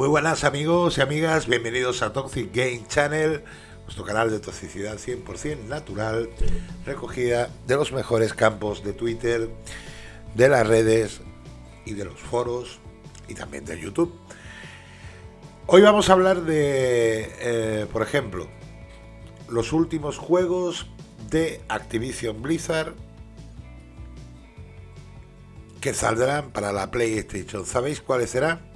Muy buenas amigos y amigas, bienvenidos a Toxic Game Channel, nuestro canal de toxicidad 100% natural, recogida de los mejores campos de Twitter, de las redes y de los foros y también de YouTube. Hoy vamos a hablar de, eh, por ejemplo, los últimos juegos de Activision Blizzard que saldrán para la PlayStation. ¿Sabéis cuáles serán?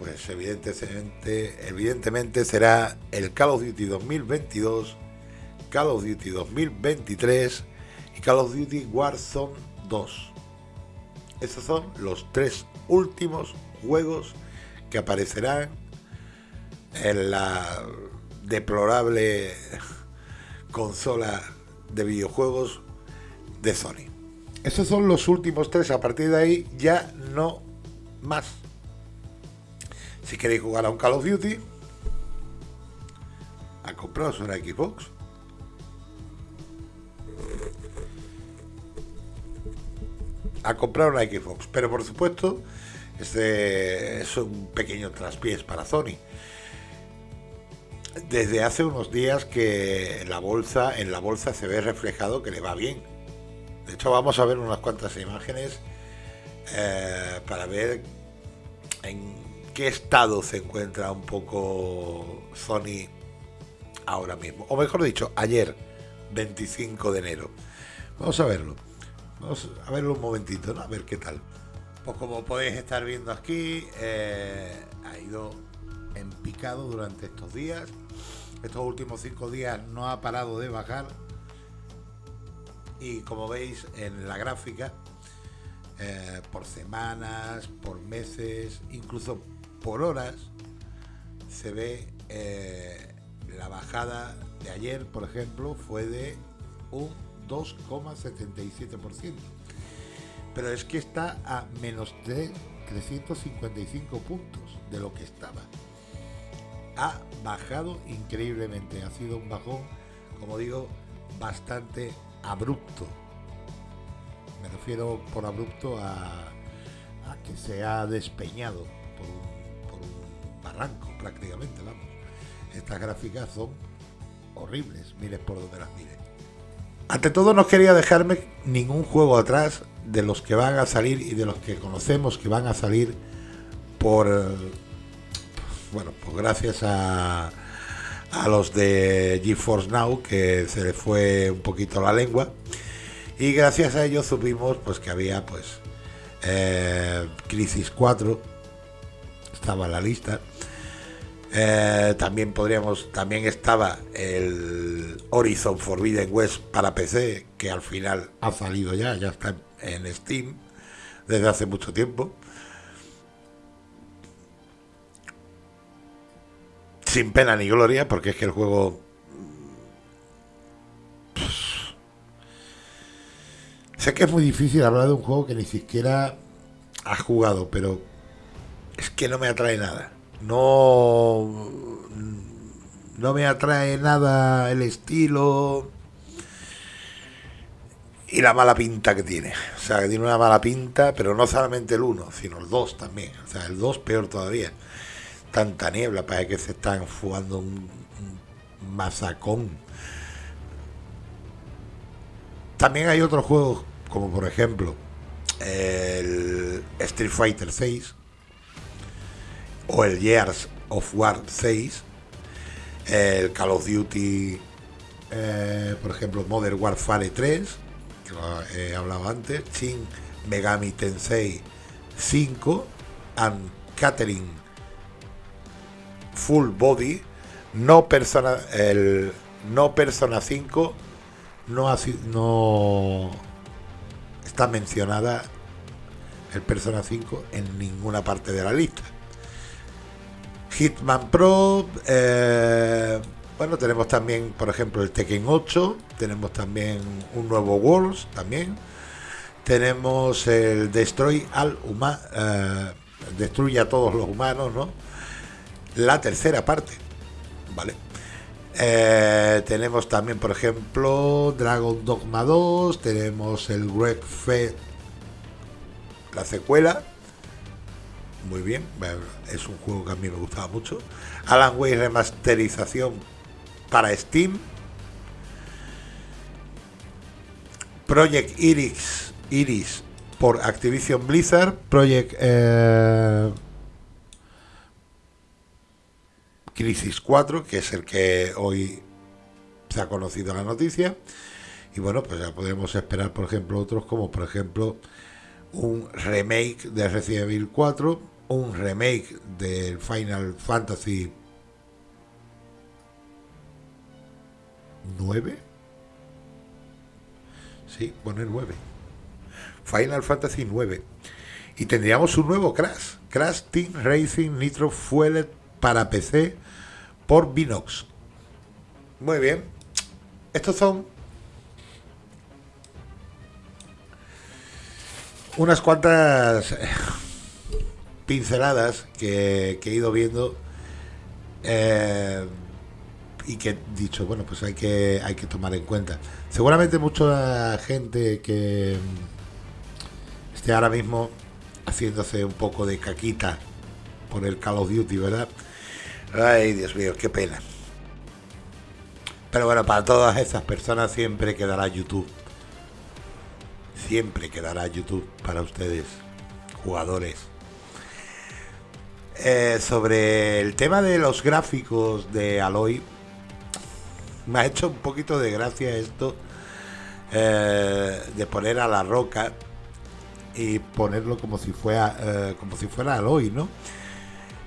Pues evidentemente, evidentemente será el Call of Duty 2022, Call of Duty 2023 y Call of Duty Warzone 2. Esos son los tres últimos juegos que aparecerán en la deplorable consola de videojuegos de Sony. Esos son los últimos tres. A partir de ahí ya no más. Si queréis jugar a un Call of Duty, a compraros una Xbox. A comprar una Xbox. Pero por supuesto, este es un pequeño traspiés para Sony. Desde hace unos días que la bolsa, en la bolsa se ve reflejado que le va bien de hecho, vamos a ver unas cuantas imágenes eh, para ver en qué estado se encuentra un poco Sony ahora mismo. O mejor dicho, ayer, 25 de enero. Vamos a verlo. Vamos a verlo un momentito. A ver qué tal. Pues como podéis estar viendo aquí, eh, ha ido en picado durante estos días. Estos últimos cinco días no ha parado de bajar y como veis en la gráfica, eh, por semanas, por meses, incluso por horas, se ve eh, la bajada de ayer, por ejemplo, fue de un 2,77%. Pero es que está a menos de 355 puntos de lo que estaba. Ha bajado increíblemente, ha sido un bajón, como digo, bastante abrupto. Me refiero por abrupto a, que se ha despeñado por un, prácticamente, vamos. Estas gráficas son horribles, mires por donde las mires. Ante todo no quería dejarme ningún juego atrás de los que van a salir y de los que conocemos que van a salir por bueno, pues gracias a, a los de GeForce Now, que se le fue un poquito la lengua. Y gracias a ellos supimos pues que había pues eh, Crisis 4, estaba en la lista. Eh, también podríamos, también estaba el Horizon Forbidden West para PC, que al final ha salido ya, ya está en Steam desde hace mucho tiempo. sin pena ni gloria, porque es que el juego... Sé que es muy difícil hablar de un juego que ni siquiera ha jugado, pero es que no me atrae nada. No, no me atrae nada el estilo y la mala pinta que tiene. O sea, que tiene una mala pinta, pero no solamente el 1, sino el 2 también. O sea, el 2 peor todavía tanta niebla, parece que se están jugando un, masacón. También hay otros juegos, como por ejemplo el Street Fighter 6 o el Years of War 6, el Call of Duty, eh, por ejemplo, Modern Warfare 3, que lo he hablado antes, Shin Megami Tensei 5, and Catherine Full Body, no Persona, el no Persona 5 no, no está mencionada el Persona 5 en ninguna parte de la lista. Hitman Pro, eh, bueno, tenemos también, por ejemplo, el Tekken 8, tenemos también un nuevo Worlds, también. Tenemos el Destroy al Humano, eh, destruye a todos los humanos, ¿no? la tercera parte. ¿Vale? Eh, tenemos también, por ejemplo, Dragon Dogma 2, tenemos el Greg Fed, la secuela, muy bien, es un juego que a mí me gustaba mucho. Alan Wake remasterización para Steam. Project Iris, Iris por Activision Blizzard. Project eh, Crisis 4, que es el que hoy se ha conocido la noticia. Y bueno, pues ya podemos esperar, por ejemplo, otros como, por ejemplo, un remake de Resident Evil 4, un remake del Final Fantasy 9. Sí, pone 9. Final Fantasy 9. Y tendríamos un nuevo Crash. Crash Team Racing Nitro Fueled para PC por Binox. Muy bien. Estos son unas cuantas pinceladas que, he ido viendo eh, y que he dicho, bueno, pues hay que, hay que tomar en cuenta. Seguramente mucha gente que esté ahora mismo haciéndose un poco de caquita por el Call of Duty, ¿verdad? Ay, Dios mío, qué pena. Pero bueno, para todas esas personas siempre quedará YouTube. Siempre quedará YouTube para ustedes, jugadores. Eh, sobre el tema de los gráficos de Aloy, me ha hecho un poquito de gracia esto eh, de poner a la roca y ponerlo como si fuera eh, como si fuera Aloy, ¿no?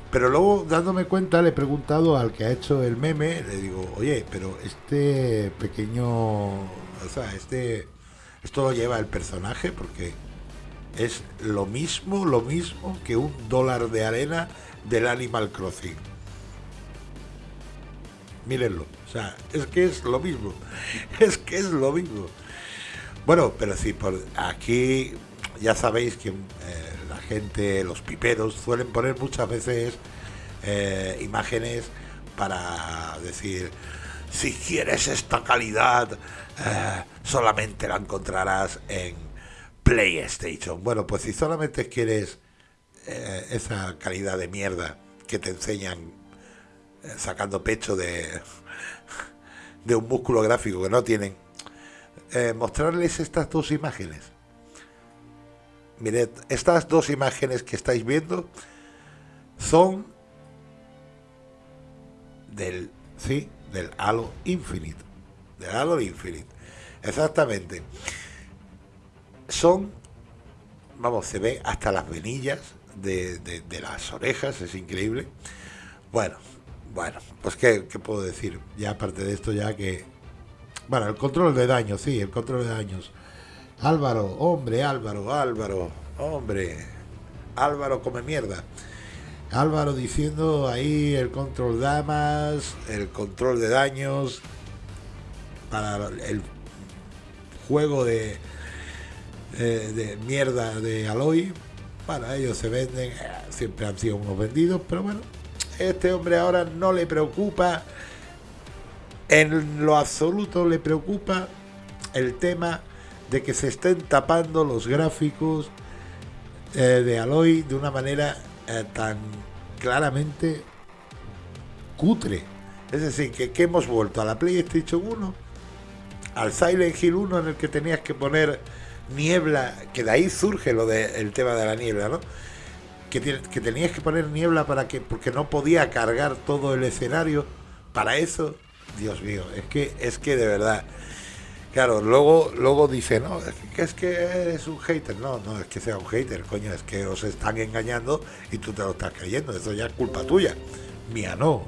Pero luego, dándome cuenta, le he preguntado al que ha hecho el meme, le digo, oye, pero este pequeño, o sea, este, esto lo lleva el personaje porque es lo mismo, lo mismo que un dólar de arena del Animal Crossing. Mírenlo, o sea, es que es lo mismo, es que es lo mismo. Bueno, pero sí, por aquí ya sabéis que... Eh, gente, los piperos, suelen poner muchas veces eh, imágenes para decir, si quieres esta calidad, eh, solamente la encontrarás en PlayStation. Bueno, pues si solamente quieres eh, esa calidad de mierda que te enseñan sacando pecho de, de un músculo gráfico que no tienen, mostrarles estas dos imágenes Mirad, estas dos imágenes que estáis viendo son del, sí, del Halo Infinite. Del Halo Infinite. Exactamente. Son, vamos, se ve hasta las venillas de, las orejas, es increíble. Bueno, bueno, pues ¿qué, ¿qué, puedo decir? Ya aparte de esto, ya que... Bueno, el control de daños, sí, el control de daños Álvaro, hombre, Álvaro, Álvaro, hombre. Álvaro come mierda. Álvaro diciendo ahí el control damas, el control de daños para el juego de, mierda de Aloy. Para ellos se venden, eh, siempre han sido unos vendidos, pero bueno, este hombre ahora no le preocupa, en lo absoluto le preocupa el tema de que se estén tapando los gráficos eh, de Aloy de una manera eh, tan claramente cutre. Es decir, que, hemos vuelto a la PlayStation 1, al Silent Hill 1 en el que tenías que poner niebla, que de ahí surge lo del tema de la niebla, ¿no? Que, que tenías que poner niebla para que, porque no podía cargar todo el escenario. Para eso, Dios mío, es que, es que de verdad, Claro, luego, luego dice, no, es que, es que eres un hater. No, no es que sea un hater, coño, es que os están engañando y tú te lo estás creyendo. Eso ya es culpa tuya. Mía no.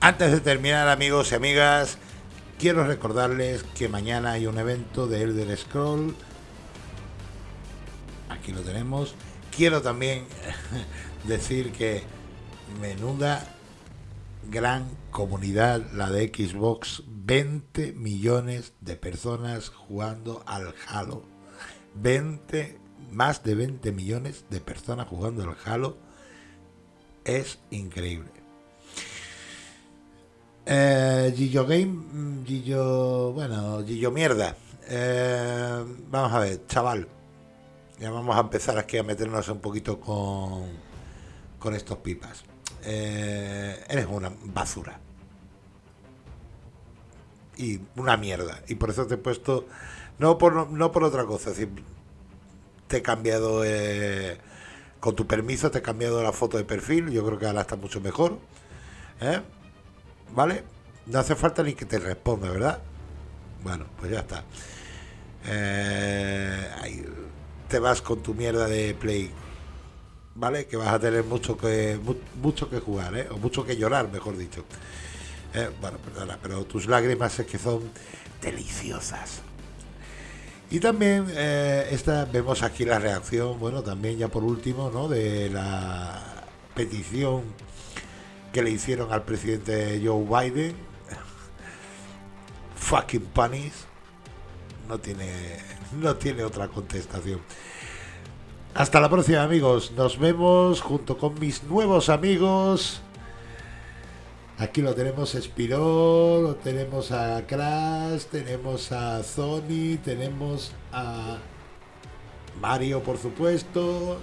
Antes de terminar, amigos y amigas, quiero recordarles que mañana hay un evento de Elder Scroll. Aquí lo tenemos. Quiero también decir que menuda gran comunidad la de Xbox 20 millones de personas jugando al Halo. 20, más de 20 millones de personas jugando al Halo. Es increíble. Eh, Gillo Game, mm, Gillo, bueno, Gillo Mierda. Eh, vamos a ver, chaval. Ya vamos a empezar aquí a meternos un poquito con, con estos pipas. Eh, eres una basura. Y una mierda. Y por eso te he puesto. No por, no por otra cosa. Decir, te he cambiado. Eh, con tu permiso, te he cambiado la foto de perfil. Yo creo que ahora está mucho mejor. ¿eh? ¿Vale? No hace falta ni que te responda, ¿verdad? Bueno, pues ya está. ahí, te vas con tu mierda de play. ¿Vale? Que vas a tener mucho que mucho que jugar, ¿eh? O mucho que llorar, mejor dicho. Eh, bueno, perdona, pero tus lágrimas es que son deliciosas. Y también eh, esta, vemos aquí la reacción, bueno, también ya por último, ¿no? De la petición que le hicieron al presidente Joe Biden. Fucking panis. No tiene no tiene otra contestación. Hasta la próxima amigos, nos vemos junto con mis nuevos amigos. Aquí lo tenemos Spiro, lo tenemos a Crash, tenemos a Sony, tenemos a Mario por supuesto.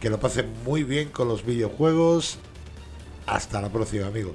Que lo pasen muy bien con los videojuegos. Hasta la próxima amigos.